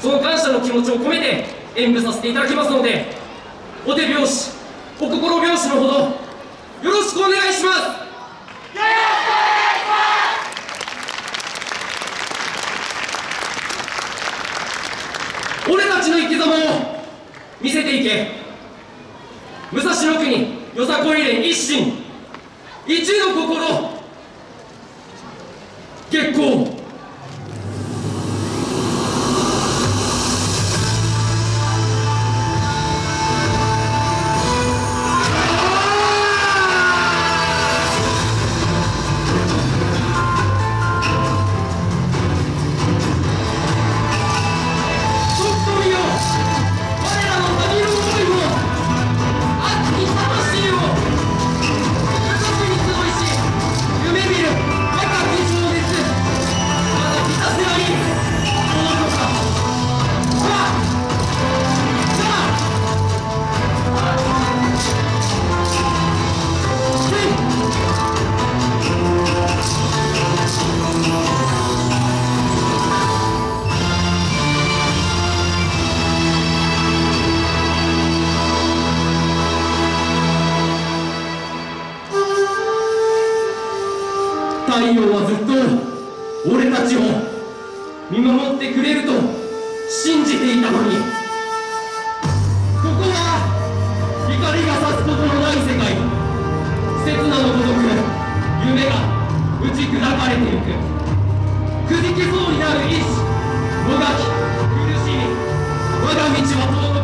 その感謝の気持ちを込めて演舞させていただきますのでお手拍子お心拍子のほどよろしくお願いします。俺たちの生き様を見せていけ。武蔵野国よさこい連一心。一の心。月光。太陽はずっと俺たちを見守ってくれると信じていたのに。ここは光が差すことのない世界。刹那のごとく夢が打ち砕かれていく。くじけそうになる意志もがき苦しみ。我が道は遠く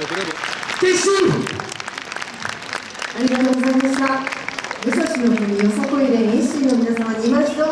決心ありがとうございました。武蔵の国よさこい連 AC の皆様にました。